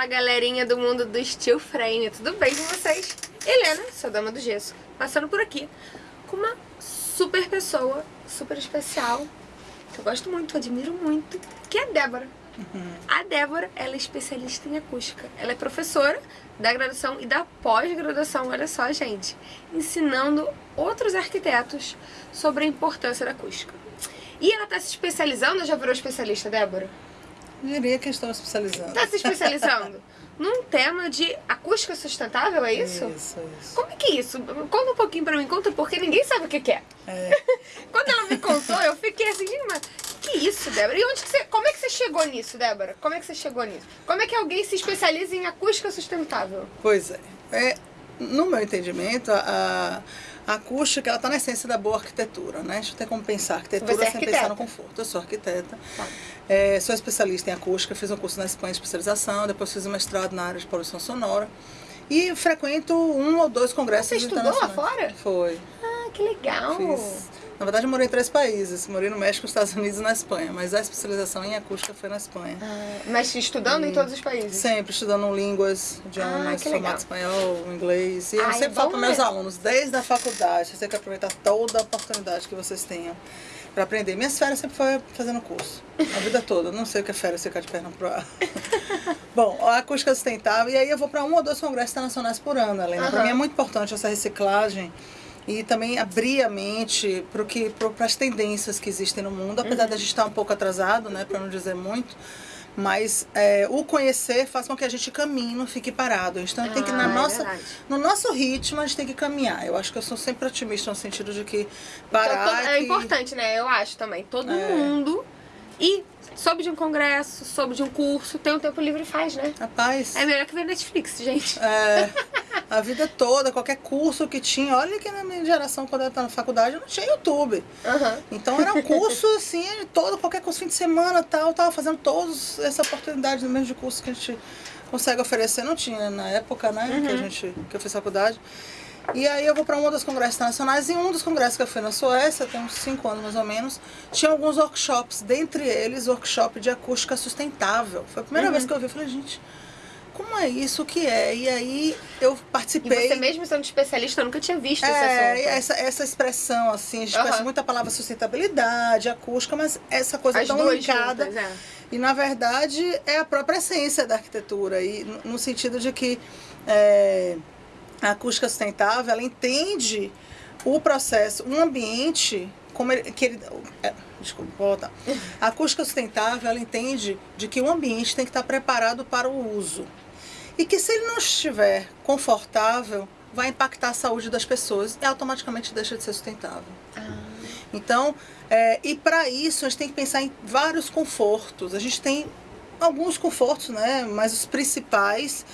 Fala galerinha do mundo do steel frame, tudo bem com vocês? Helena, sua dama do gesso, passando por aqui com uma super pessoa, super especial, que eu gosto muito, admiro muito, que é a Débora. Uhum. A Débora, ela é especialista em acústica. Ela é professora da graduação e da pós-graduação, olha só, gente, ensinando outros arquitetos sobre a importância da acústica. E ela está se especializando, já virou especialista, Débora? Diria que estou especializando. Está se especializando num tema de acústica sustentável, é isso? Isso, isso. Como é que é isso? Conta um pouquinho pra mim, conta porque ninguém sabe o que, que é. é. Quando ela me contou, eu fiquei assim, mas que isso, Débora? E onde que você, como é que você chegou nisso, Débora? Como é que você chegou nisso? Como é que alguém se especializa em acústica sustentável? Pois é. é no meu entendimento, a, a acústica ela está na essência da boa arquitetura, né? A gente tem como pensar arquitetura Você é sem pensar no conforto. Eu sou arquiteta, Tá. é, sou especialista em acústica, fiz um curso na Espanha de especialização, depois fiz um mestrado na área de poluição sonora e frequento um ou dois congressos Você estudou lá fora? Foi. Ah, que legal. Fiz. Na verdade, eu morei em três países. Morei no México, nos Estados Unidos e na Espanha. Mas a especialização em acústica foi na Espanha. Ah, mas estudando em todos os países? Sempre estudando línguas, idiomas, Ah, formato espanhol, inglês. E eu Ah, é sempre falo bom, para meus alunos, desde a faculdade, vocês têm que aproveitar toda a oportunidade que vocês tenham para aprender. Minhas férias sempre foi fazendo curso, a vida toda. Não sei o que é férias, ficar de perna pro ar. Bom, a acústica sustentável, e aí eu vou para um ou dois congressos internacionais por ano, Helena. Para Aham. mim é muito importante essa reciclagem e também abrir a mente para as tendências que existem no mundo, apesar Uhum. da gente estar um pouco atrasado, né, para não dizer muito. Mas é, o conhecer faz com que a gente caminhe, não fique parado. Então tem que, Ah, na é nossa, verdade. no nosso ritmo, a gente tem que caminhar. Eu acho que eu sou sempre otimista no sentido de que Então, parar. todo- é que- importante, né? Eu acho também. Todo É. mundo. E soube de um congresso, soube de um curso, tem um tempo livre e faz, né? Rapaz, É melhor que ver Netflix, gente. é, a vida toda, qualquer curso que tinha. Olha que na minha geração, quando eu estava na faculdade, não tinha YouTube. Aham. Então era um curso assim, todo, qualquer curso fim de semana tal, eu tava fazendo todos essa oportunidade no mesmo de curso que a gente consegue oferecer, não tinha na época, né, que a gente que eu fiz faculdade. E aí eu vou para um dos congressos internacionais e um dos congressos que eu fui na Suécia, tem uns cinco anos mais ou menos, tinha alguns workshops, dentre eles workshop de acústica sustentável. Foi a primeira vez que eu vi, eu falei, gente, como é isso, o que é? E aí eu E participei. você mesmo sendo especialista, eu nunca tinha visto É, essa, essa expressão, assim, a gente Aham. conhece muito a palavra sustentabilidade, acústica, mas essa coisa As tão juntas, é. E na verdade é a própria essência da arquitetura, e no, no sentido de que é, a acústica sustentável ela entende o processo, um ambiente como ele, que ele, é, desculpa, vou voltar. A acústica sustentável ela entende de que o ambiente tem que estar preparado para o uso. E que se ele não estiver confortável, vai impactar a saúde das pessoas e automaticamente deixa de ser sustentável. Então, é, e para isso a gente tem que pensar em vários confortos. A gente tem alguns confortos, né? Mas os principais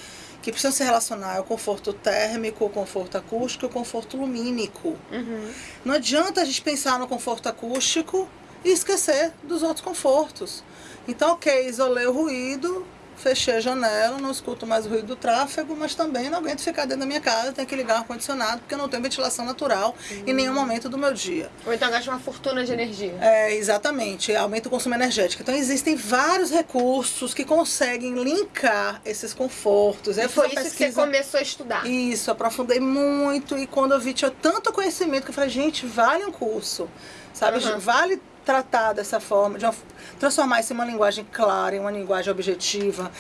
que precisam se relacionar é o conforto térmico, o conforto acústico e o conforto lumínico. Uhum. Não adianta a gente pensar no conforto acústico e esquecer dos outros confortos. Então, ok, isolei o ruído, fechei a janela, não escuto mais o ruído do tráfego, mas também não aguento ficar dentro da minha casa, tenho que ligar o ar-condicionado, porque eu não tenho ventilação natural em nenhum momento do meu dia. Ou então gasta uma fortuna de energia. É, exatamente, aumenta o consumo energético. Então existem vários recursos que conseguem linkar esses confortos. E foi isso que você pesquisa- começou a estudar. Isso, aprofundei muito e quando eu vi tinha tanto conhecimento que eu falei, gente, vale um curso, sabe? Aham. Vale tratar dessa forma, de uma- transformar isso em uma linguagem clara, em uma linguagem objetiva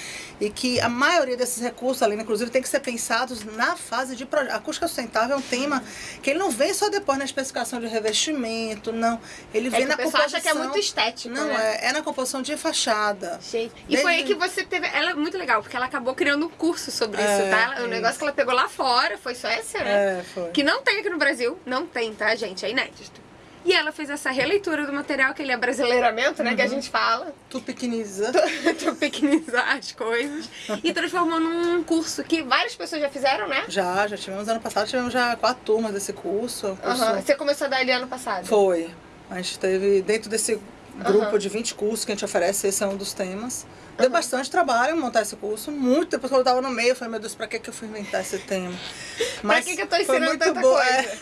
e que a maioria desses recursos, ali, inclusive, tem que ser pensados na fase de projeto. A acústica sustentável é um tema que ele não vem só depois na especificação de revestimento, não. Ele É vem que na o pessoal acha composição. que é muito estético, Não, né? é, é na composição de fachada. Gente, e Desde- foi aí que você teve. Ela é muito legal, porque ela acabou criando um curso sobre É, isso, tá? Ela- O negócio que ela pegou lá fora foi Suécia, né? É, foi. Que não tem aqui no Brasil. Não tem, tá, gente? É inédito. E ela fez essa releitura do material, que ele é brasileiramento, né? Que Uhum. a gente fala. Tu pequeniza. Tropiquinizar as coisas. E transformou num curso que várias pessoas já fizeram, né? Já, já tivemos ano passado, tivemos já quatro turmas desse curso. curso Aham. Você começou a dar ali ano passado. Foi. A gente teve dentro desse grupo Aham. de 20 cursos que a gente oferece, esse é um dos temas. Deu bastante trabalho montar esse curso, muito. Depois que eu tava no meio, eu falei, meu Deus, pra que, que eu fui inventar esse tema? que que eu tô foi ensinando tanta bom, coisa? é.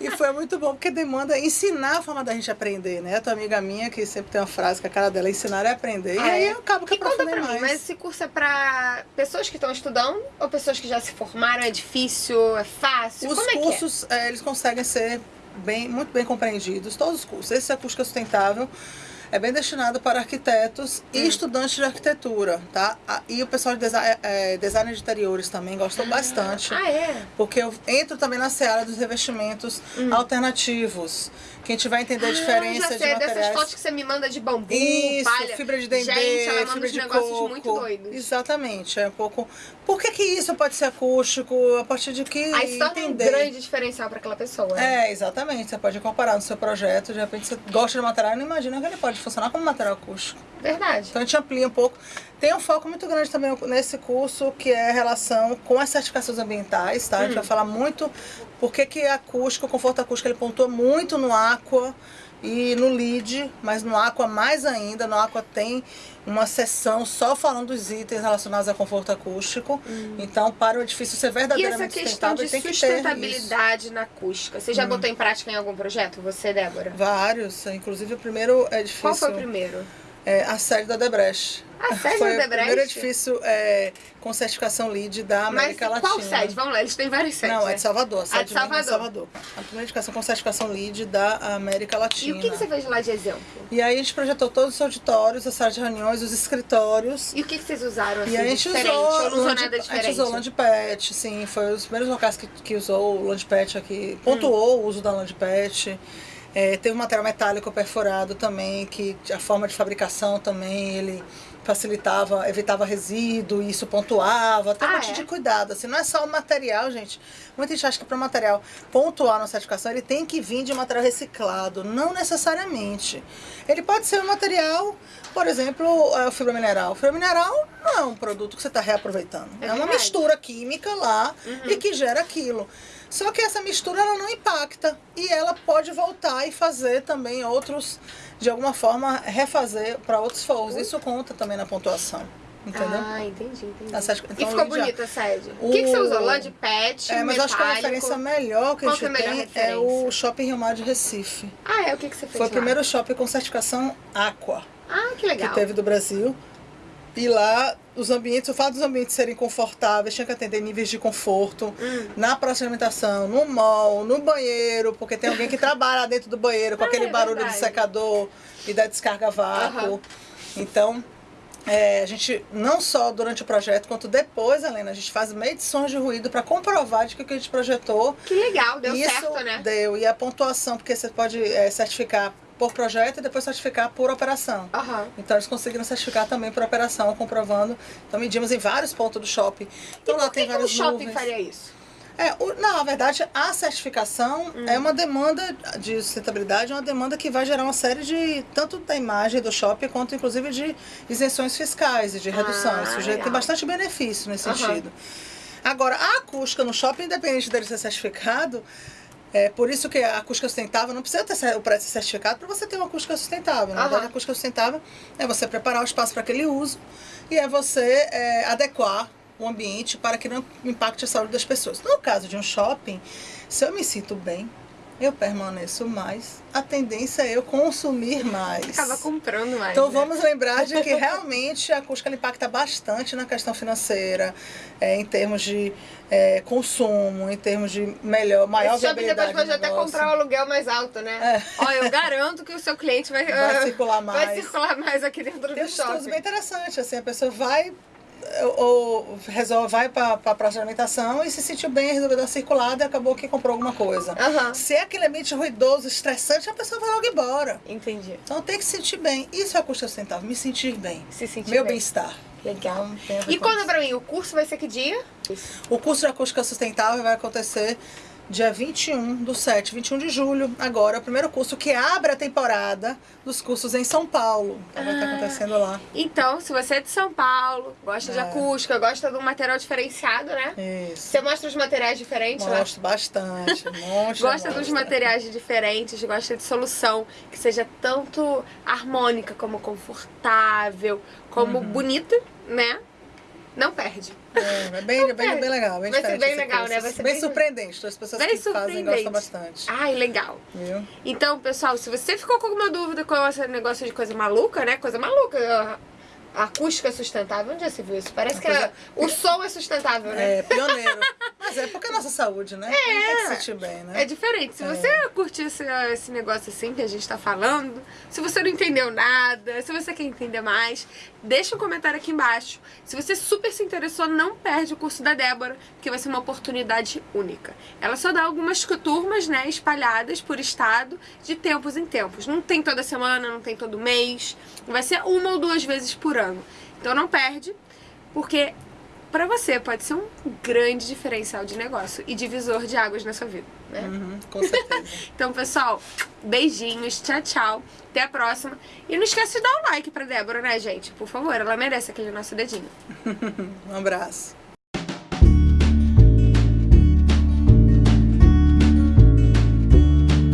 E foi muito bom, porque demanda ensinar a forma da gente aprender, né? A tua amiga minha, que sempre tem uma frase que a cara dela é ensinar é aprender. Ah, e aí é? eu acabo que aprofundei pra mim, mais. mas esse curso é pra pessoas que estão estudando ou pessoas que já se formaram? É difícil? É fácil? Os Como é cursos, eh, eles conseguem ser bem, muito bem compreendidos, todos os cursos. Esse acústica sustentável é bem destinado para arquitetos Hum. e estudantes de arquitetura, tá? Ah, E o pessoal de desi eh, design de interiores também gostam bastante. que é? Ah, é? Porque eu entro também na seara dos revestimentos alternativos. Que a gente vai entender a. Ah, diferença já de sei, dessas materiais. fotos que você me manda de bambu, Isso, palha. fibra de dendê, Gente, ela manda fibra uns de negócios coco. muito doidos. Exatamente, é um pouco... Por que que isso pode ser acústico? A partir de que Aí se torna um grande diferencial pra aquela pessoa. né? É, exatamente. Você pode incorporar no seu projeto. De repente você gosta de material e não imagina que ele pode funcionar como material acústico. Verdade. Então a gente amplia um pouco. Tem um foco muito grande também nesse curso, que é a relação com as certificações ambientais, tá? A Hum. gente vai falar muito por que que acústico, o conforto acústico, ele pontua muito no Aqua e no LEED, mas no Aqua mais ainda. No Aqua tem uma seção só falando dos itens relacionados a conforto acústico. Então, para o edifício ser Hum. E verdadeiramente essa questão sustentável, de tem que ter isso. sustentabilidade na acústica, você já botou em prática em algum projeto? Você, Débora? Vários, inclusive o primeiro edifício. Qual foi o primeiro? É, a sede da Debrecht. A sede foi da o primeiro edifício é, com certificação LEED da Mas América qual Latina. sede? Vamos lá, eles têm várias sedes. Não, é né? de Salvador. A sede de é Salvador. Salvador. A primeira edificação com certificação LEED da América E Latina. o que, que você fez lá de exemplo? E aí a gente projetou todos os auditórios, as salas de reuniões, os escritórios. E o que, que vocês usaram assim, E a gente diferente? usou, Ou não usou nada a gente diferente? usou Landpad, sim, foi os primeiros locais que, que usou o Landpad aqui, pontuou o uso da Landpad. É, teve um material metálico perfurado também, que a forma de fabricação também, ele facilitava, evitava resíduo, e isso pontuava, tem um Ah, monte é? de cuidado, assim, não é só o material, gente. Muita gente acha que para o material pontuar na certificação, ele tem que vir de um material reciclado, não necessariamente. Ele pode ser um material, por exemplo, é, o fibra mineral. O fibra mineral não é um produto que você está reaproveitando, É é, uma mistura química lá Uhum. e que gera aquilo. Só que essa mistura ela não impacta e ela pode voltar e fazer também outros, de alguma forma, refazer para outros forros. Isso conta também na pontuação, entendeu? Ah, entendi, entendi. A sede- e então, ficou bonita a sede. O O- que, que você usou? Land pet, É, mas metálico? acho que a referência melhor que Qual a que é a gente tem é o Shopping Rio Mar de Recife. Ah, é? O que, que você fez Foi o lá? primeiro shopping com certificação Aqua Ah, que legal. que teve do Brasil. E lá, os ambientes, o fato dos ambientes serem confortáveis, tinha que atender níveis de conforto Hum. na praça de alimentação, no mall, no banheiro, porque tem alguém que trabalha dentro do banheiro com Ah, aquele é barulho verdade. do secador e da descarga vácuo. Aham. Então, é, a gente, não só durante o projeto, quanto depois, Helena, a gente faz medições de ruído para comprovar de que o que a gente projetou Que legal, deu certo, né? deu. E a pontuação, porque você pode é, certificar por projeto e depois certificar por operação. Aham. Então eles conseguiram certificar também por operação, comprovando. Então medimos em vários pontos do shopping. Então e lá tem vários shopping nuvens. faria isso? É, o- não, na verdade, a certificação Hum. é uma demanda de sustentabilidade, é uma demanda que vai gerar uma série de, tanto da imagem do shopping, quanto inclusive de isenções fiscais e de redução. Ah, Isso já tem bastante benefício nesse Aham. sentido. Agora, a acústica no shopping, independente dele ser certificado, é por isso que a acústica sustentável não precisa ter o prédio certificado para você ter uma acústica sustentável. Na Aham. verdade, a acústica sustentável é você preparar o espaço para aquele uso e é você é, adequar o ambiente para que não impacte a saúde das pessoas. No caso de um shopping, se eu me sinto bem, eu permaneço mais. A tendência é eu consumir mais. Acaba comprando mais. Então né? vamos lembrar de que realmente a acústica ela impacta bastante na questão financeira, é, em termos de é, consumo, em termos de melhor, maior Esse shopping depois viabilidade pode até comprar o aluguel mais alto, né? Ó, eu garanto que o seu cliente vai, Vai circular vai mais. circular mais aqui dentro Tem do um estudo shopping. bem interessante, assim, a pessoa vai ou, resolve, vai para a praça de alimentação e se sentiu bem, resolveu dar circulada e acabou que comprou alguma coisa. Aham. Se é aquele ambiente ruidoso, estressante, a pessoa vai logo embora. Entendi. Então tem que se sentir bem. Isso é a custa sustentável, me sentir bem. Se sentir Meu bem. bem-estar. Legal. E conta isso. pra mim, o curso vai ser que dia? O curso de acústica sustentável vai acontecer dia 21 do 7, 21 de julho, agora, é o primeiro curso que abre a temporada dos cursos em São Paulo. Que vai estar Ah. acontecendo lá. Então, se você é de São Paulo, gosta de É. acústica, gosta de um material diferenciado, né? Isso. Você mostra os materiais diferentes lá? Gosto bastante. Mostra, Gosta dos mostra. materiais diferentes, gosta de solução que seja tanto harmônica como confortável, como Uhum. bonita, né? Não perde. É, é bem, bem, bem legal. Bem Vai ser bem legal, né? Vai ser bem, bem- surpreendente. As pessoas Bem que fazem gostam bastante. Ai, legal. Viu? Então, pessoal, se você ficou com alguma dúvida com esse negócio de coisa maluca, né? Coisa maluca. Acústica é sustentável. Onde já se viu isso? Parece que a- o som é sustentável, né? É, pioneiro. Mas é porque é a nossa saúde, né? É. Tem que se sentir bem, né? É diferente. Se você curtir esse, esse negócio assim que a gente tá falando, se você não entendeu nada, se você quer entender mais, deixa um comentário aqui embaixo. Se você super se interessou, não perde o curso da Débora, que vai ser uma oportunidade única. Ela só dá algumas turmas, né, espalhadas por estado, de tempos em tempos. Não tem toda semana, não tem todo mês. Vai ser uma ou duas vezes por ano. Então não perde, porque pra você pode ser um grande diferencial de negócio e divisor de águas na sua vida, né? Uhum, com certeza. Então, pessoal, beijinhos, tchau, tchau. Até a próxima. E não esquece de dar um like pra Débora, né, gente? Por favor, ela merece aquele nosso dedinho. um abraço.